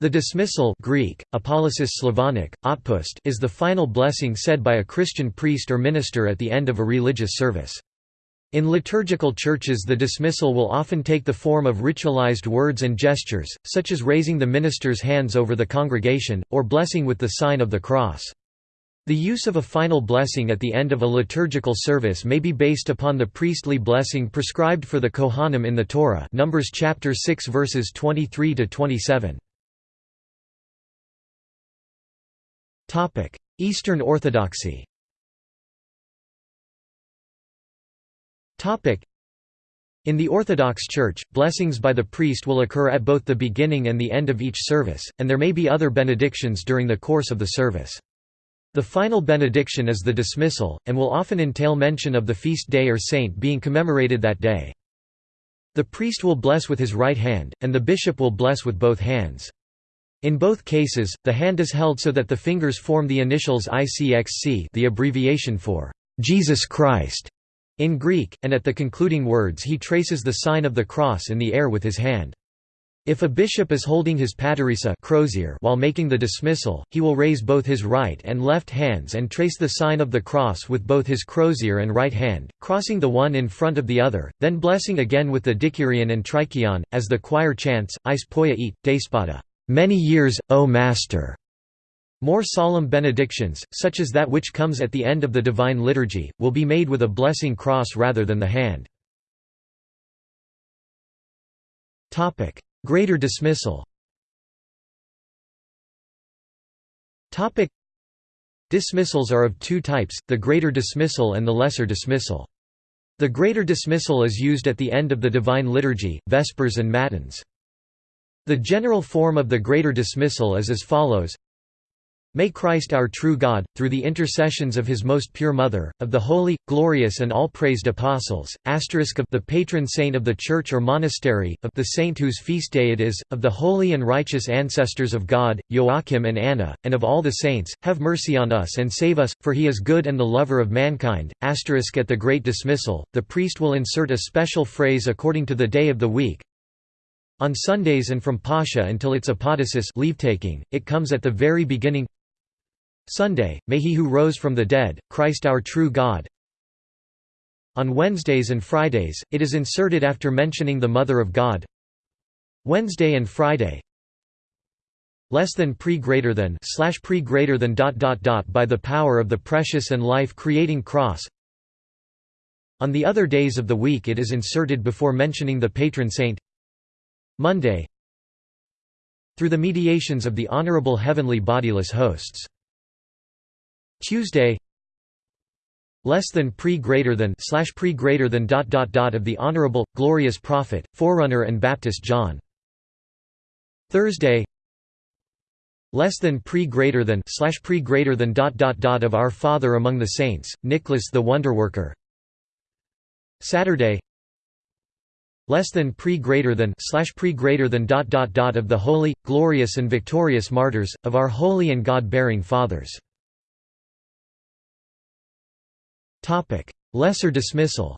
The dismissal Greek, Slavonic, otpust is the final blessing said by a Christian priest or minister at the end of a religious service. In liturgical churches the dismissal will often take the form of ritualized words and gestures, such as raising the minister's hands over the congregation, or blessing with the sign of the cross. The use of a final blessing at the end of a liturgical service may be based upon the priestly blessing prescribed for the Kohanim in the Torah Numbers chapter 6 verses 23 to 27. Eastern Orthodoxy in the Orthodox Church, blessings by the priest will occur at both the beginning and the end of each service, and there may be other benedictions during the course of the service. The final benediction is the dismissal, and will often entail mention of the feast day or saint being commemorated that day. The priest will bless with his right hand, and the bishop will bless with both hands. In both cases, the hand is held so that the fingers form the initials ICXC the abbreviation for Jesus Christ in Greek, and at the concluding words he traces the sign of the cross in the air with his hand. If a bishop is holding his paterissa crozier while making the dismissal, he will raise both his right and left hands and trace the sign of the cross with both his crozier and right hand, crossing the one in front of the other, then blessing again with the dikirion and trikirion, as the choir chants, Is poia despada. Many years, O Master. More solemn benedictions, such as that which comes at the end of the Divine Liturgy, will be made with a blessing cross rather than the hand. Greater dismissal Dismissals are of two types, the greater dismissal and the lesser dismissal. The greater dismissal is used at the end of the Divine Liturgy, Vespers and Matins. The general form of the greater dismissal is as follows May Christ our true God, through the intercessions of his most pure Mother, of the holy, glorious and all-praised apostles, asterisk of the patron saint of the church or monastery, of the saint whose feast day it is, of the holy and righteous ancestors of God, Joachim and Anna, and of all the saints, have mercy on us and save us, for he is good and the lover of mankind. Asterisk at the great dismissal, the priest will insert a special phrase according to the day of the week, on Sundays and from Pascha until its apodosis leave-taking, it comes at the very beginning Sunday, may he who rose from the dead, Christ our true God. On Wednesdays and Fridays, it is inserted after mentioning the Mother of God. Wednesday and Friday less than pre greater than slash pre greater than dot dot dot by the power of the precious and life creating cross on the other days of the week it is inserted before mentioning the patron saint Monday Through the mediations of the honorable heavenly bodiless hosts. Tuesday less than pre greater than slash pre greater than dot dot dot of the honorable glorious prophet forerunner and baptist john thursday less than pre greater than slash pre greater than dot dot dot of our father among the saints nicholas the wonderworker saturday less than pre greater than slash pre greater than dot dot dot of the holy, glorious and victorious martyrs, of our holy and God-bearing fathers. Lesser dismissal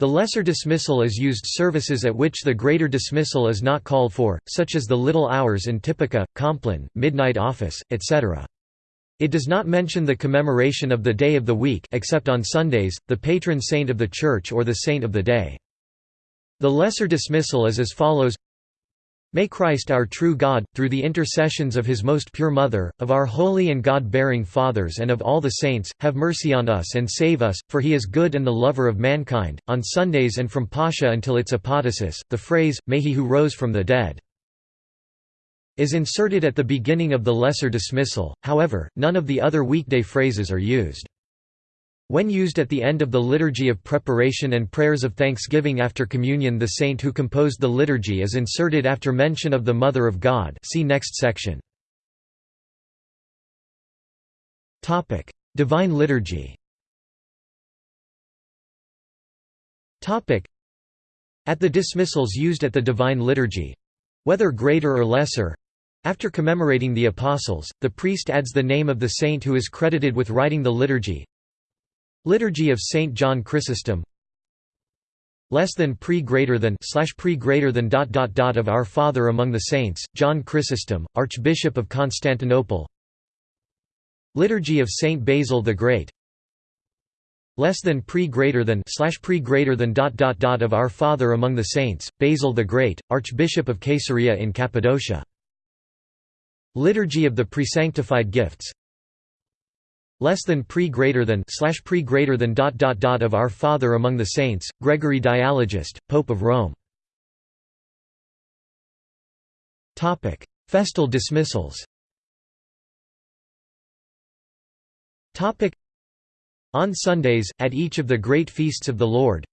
The lesser dismissal is used services at which the greater dismissal is not called for, such as the little hours in Typica, Compline, midnight office, etc. It does not mention the commemoration of the day of the week except on Sundays, the patron saint of the church or the saint of the day. The lesser dismissal is as follows May Christ our true God, through the intercessions of his most pure Mother, of our holy and God-bearing fathers and of all the saints, have mercy on us and save us, for he is good and the lover of mankind. On Sundays and from Pascha until its apodosis, the phrase, May he who rose from the dead is inserted at the beginning of the lesser dismissal, however, none of the other weekday phrases are used. When used at the end of the liturgy of preparation and prayers of thanksgiving after communion the saint who composed the liturgy is inserted after mention of the Mother of God see next section. Divine liturgy At the dismissals used at the Divine Liturgy—whether greater or lesser, after commemorating the Apostles, the priest adds the name of the saint who is credited with writing the liturgy. Liturgy of Saint John Chrysostom less than pre greater than slash pre greater than dot dot dot of Our Father among the Saints, John Chrysostom, Archbishop of Constantinople Liturgy of Saint Basil the Great less than pre greater than slash pre greater than dot dot dot of Our Father among the Saints, Basil the Great, Archbishop of Caesarea in Cappadocia. Liturgy of the Presanctified Gifts less than pre greater than slash pre greater than dot dot dot of Our Father among the Saints, Gregory Dialogist, Pope of Rome. Topic: Festal dismissals. Topic: on Sundays, at each of the great feasts of the Lord,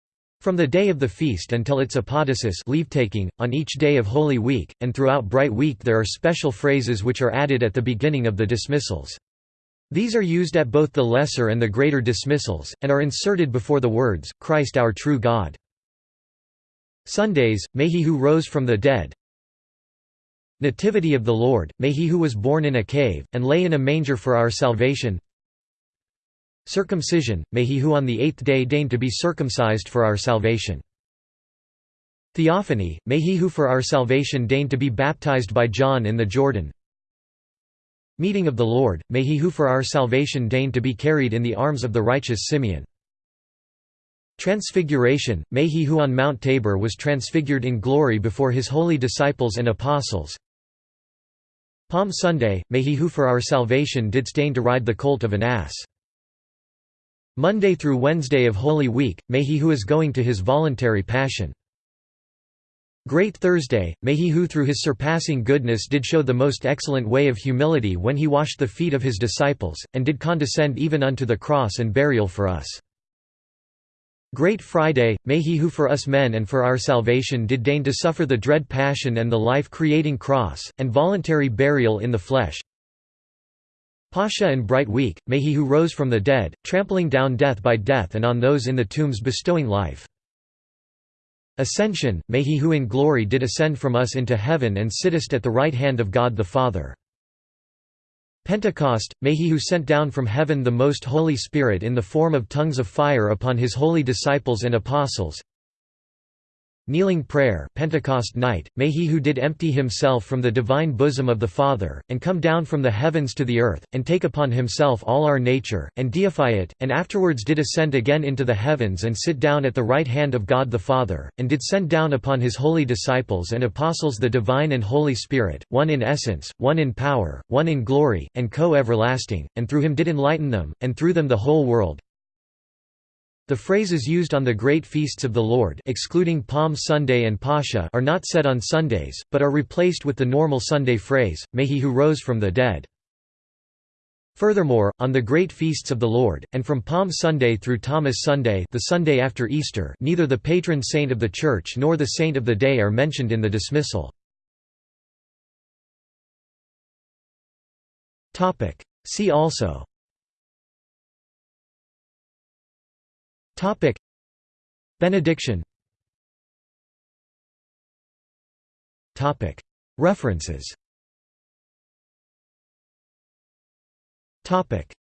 from the day of the feast until its apodosis leave-taking, on each day of Holy Week, and throughout Bright Week there are special phrases which are added at the beginning of the dismissals. These are used at both the lesser and the greater dismissals, and are inserted before the words, Christ our true God. Sundays, may he who rose from the dead Nativity of the Lord, may he who was born in a cave, and lay in a manger for our salvation Circumcision, may he who on the eighth day deign to be circumcised for our salvation. Theophany, may he who for our salvation deign to be baptized by John in the Jordan. Meeting of the Lord, may he who for our salvation deign to be carried in the arms of the righteous Simeon. Transfiguration, may he who on Mount Tabor was transfigured in glory before his holy disciples and apostles. Palm Sunday, may he who for our salvation did deign to ride the colt of an ass. Monday through Wednesday of Holy Week, may he who is going to his voluntary passion. Great Thursday, may he who through his surpassing goodness did show the most excellent way of humility when he washed the feet of his disciples, and did condescend even unto the cross and burial for us. Great Friday, may he who for us men and for our salvation did deign to suffer the dread passion and the life-creating cross, and voluntary burial in the flesh, Pascha and Bright Week, may he who rose from the dead, trampling down death by death and on those in the tombs bestowing life. Ascension, may he who in glory did ascend from us into heaven and sittest at the right hand of God the Father. Pentecost, may he who sent down from heaven the most Holy Spirit in the form of tongues of fire upon his holy disciples and apostles, Kneeling prayer Pentecost night, may he who did empty himself from the divine bosom of the Father, and come down from the heavens to the earth, and take upon himself all our nature, and deify it, and afterwards did ascend again into the heavens and sit down at the right hand of God the Father, and did send down upon his holy disciples and apostles the divine and Holy Spirit, one in essence, one in power, one in glory, and co-everlasting, and through him did enlighten them, and through them the whole world, the phrases used on the great feasts of the Lord excluding Palm Sunday and Pascha are not said on Sundays, but are replaced with the normal Sunday phrase, May he who rose from the dead. Furthermore, on the great feasts of the Lord, and from Palm Sunday through Thomas Sunday the Sunday after Easter neither the patron saint of the Church nor the saint of the day are mentioned in the dismissal. See also Topic. Benediction. Topic. References. Topic